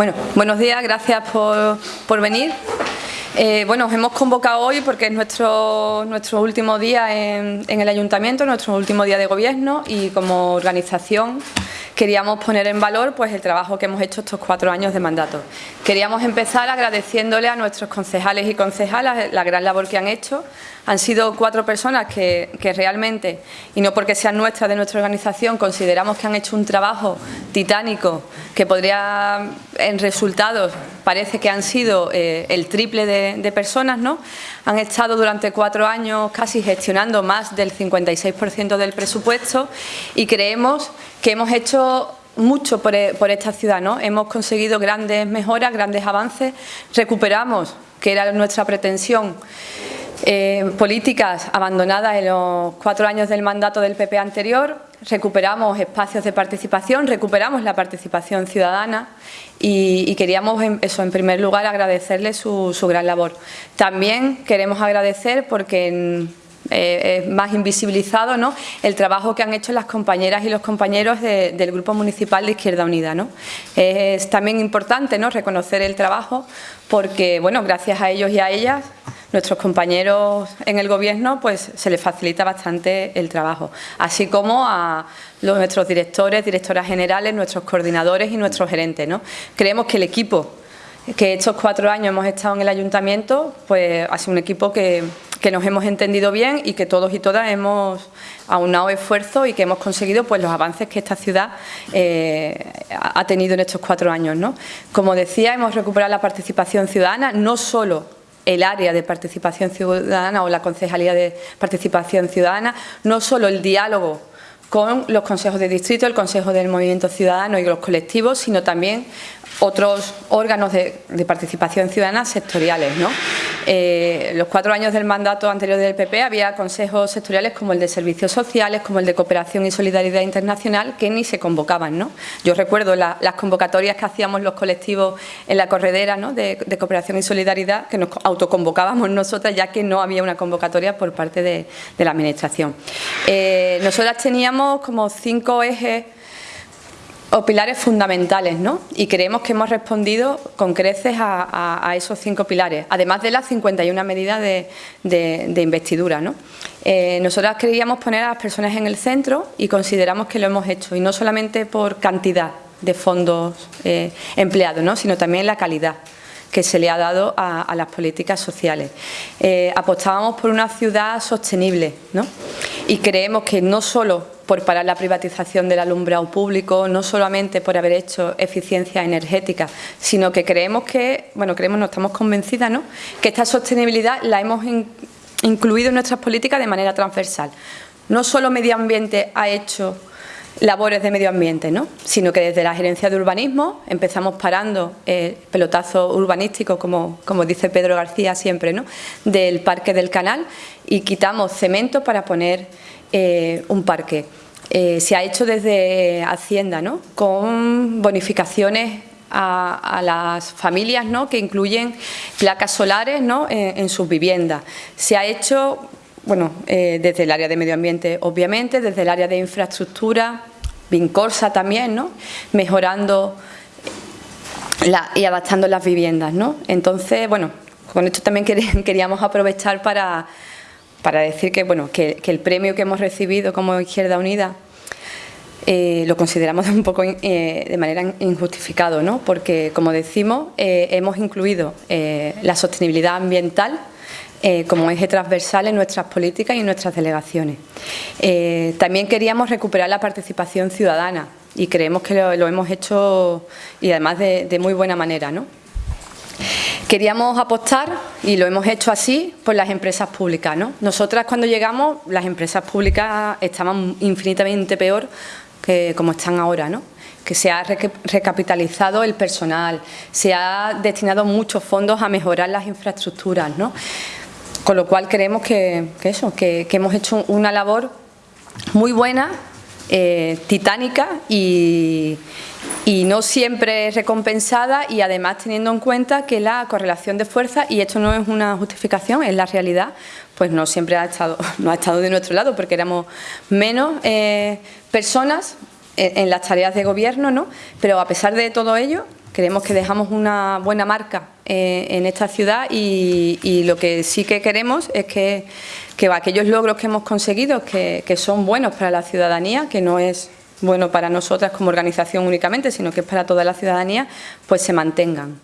Bueno, buenos días, gracias por, venir. Eh, bueno, os hemos convocado hoy porque es nuestro, nuestro último día en, en, el Ayuntamiento, nuestro último día de gobierno y como organización queríamos poner en valor pues, el trabajo que hemos hecho estos cuatro años de mandato. Queríamos empezar agradeciéndole a nuestros concejales y concejalas la gran labor que han hecho. Han sido cuatro personas que, realmente, y no porque sean nuestras de nuestra organización, consideramos que han hecho un trabajo titánico que podría, en resultados, parece que han sido eh, el triple de, de personas, ¿no? Han estado durante cuatro años casi gestionando más del 56% del presupuesto y creemos que hemos hecho mucho e, por, esta ciudad, ¿no? Hemos conseguido grandes mejoras, grandes avances, recuperamos, que era nuestra pretensión, eh, políticas abandonadas en los cuatro años del mandato del PP anterior, recuperamos espacios de participación, recuperamos la participación ciudadana y, queríamos, eso, en primer lugar, agradecerle su, su gran labor. También queremos agradecer porque en, eh, más invisibilizado ¿no? el trabajo que han hecho las compañeras y los compañeros del Grupo Municipal de Izquierda Unida. ¿no? Es también importante ¿no? reconocer el trabajo porque, bueno, gracias a ellos y a ellas, nuestros compañeros en el Gobierno, pues se les facilita bastante el trabajo, así como a nuestros directores, directoras generales, nuestros coordinadores y nuestros gerentes. ¿no? Creemos que el equipo que estos cuatro años hemos estado en el Ayuntamiento, pues ha sido un equipo que que nos hemos entendido bien y que todos y todas hemos aunado esfuerzos y que hemos conseguido pues, los avances que esta ciudad eh, ha tenido en estos cuatro años. ¿no? Como decía, hemos recuperado la participación ciudadana, no solo el área de participación ciudadana o la concejalía de participación ciudadana, no solo el diálogo con los consejos de distrito, el Consejo del Movimiento Ciudadano y los colectivos, sino también otros órganos de, participación ciudadana sectoriales. ¿no? Eh, los cuatro años del mandato anterior del PP había consejos sectoriales como el de servicios sociales, como el de cooperación y solidaridad internacional, que ni se convocaban. ¿no? Yo recuerdo las convocatorias que hacíamos los colectivos en la corredera de, cooperación y solidaridad, que nos autoconvocábamos nosotras, ya que no había una convocatoria por parte de, la Administración. Eh, nosotras teníamos como cinco ejes o pilares fundamentales, ¿no? Y creemos que hemos respondido con creces a, esos cinco pilares, además de las 51 medidas de, investidura, ¿no? Eh, nosotras queríamos poner a las personas en el centro y consideramos que lo hemos hecho, y no solamente por cantidad de fondos eh, empleados, ¿no? sino también la calidad que se le ha dado a, las políticas sociales. Eh, apostábamos por una ciudad sostenible ¿no? y creemos que no solo por parar la privatización del alumbrado público, no solamente por haber hecho eficiencia energética, sino que creemos que, bueno, creemos, no estamos convencidas, ¿no?, que esta sostenibilidad la hemos incluido en nuestras políticas de manera transversal. No solo medio ambiente ha hecho labores de medio ambiente, ¿no? sino que desde la gerencia de urbanismo empezamos parando el pelotazo urbanístico, como, como dice Pedro García siempre, ¿no? del Parque del Canal y quitamos cemento para poner eh, un parque. Eh, se ha hecho desde Hacienda, ¿no? con bonificaciones a, las familias ¿no? que incluyen placas solares ¿no? en, sus viviendas. Se ha hecho bueno, eh, desde el área de medio ambiente, obviamente, desde el área de infraestructura, Vincorsa también, ¿no? mejorando y adaptando las viviendas. ¿no? Entonces, bueno, con esto también queríamos aprovechar para para decir que, bueno, que, el premio que hemos recibido como Izquierda Unida eh, lo consideramos un poco eh, de manera injustificado, ¿no? porque, como decimos, hemos incluido la sostenibilidad ambiental como eje transversal en nuestras políticas y en nuestras delegaciones. también queríamos recuperar la participación ciudadana y creemos que lo, hemos hecho y además de, de muy buena manera. ¿no? Queríamos apostar, y lo hemos hecho así, por las empresas públicas. ¿no? Nosotras cuando llegamos, las empresas públicas estaban infinitamente peor que como están ahora. ¿no? que se ha recapitalizado el personal, se ha destinado muchos fondos a mejorar las infraestructuras, ¿no? Con lo cual creemos que, eso, que, hemos hecho una labor muy buena, eh, titánica y, no siempre recompensada y además teniendo en cuenta que la correlación de fuerza, y esto no es una justificación, es la realidad, pues no siempre ha estado, no ha estado de nuestro lado porque éramos menos eh, personas en, las tareas de gobierno, ¿no? pero a pesar de todo ello, Creemos que dejamos una buena marca eh, en esta ciudad y, lo que sí que queremos es que, aquellos logros que hemos conseguido, que, que son buenos para la ciudadanía, que no es bueno para nosotras como organización únicamente, sino que es para toda la ciudadanía, pues se mantengan.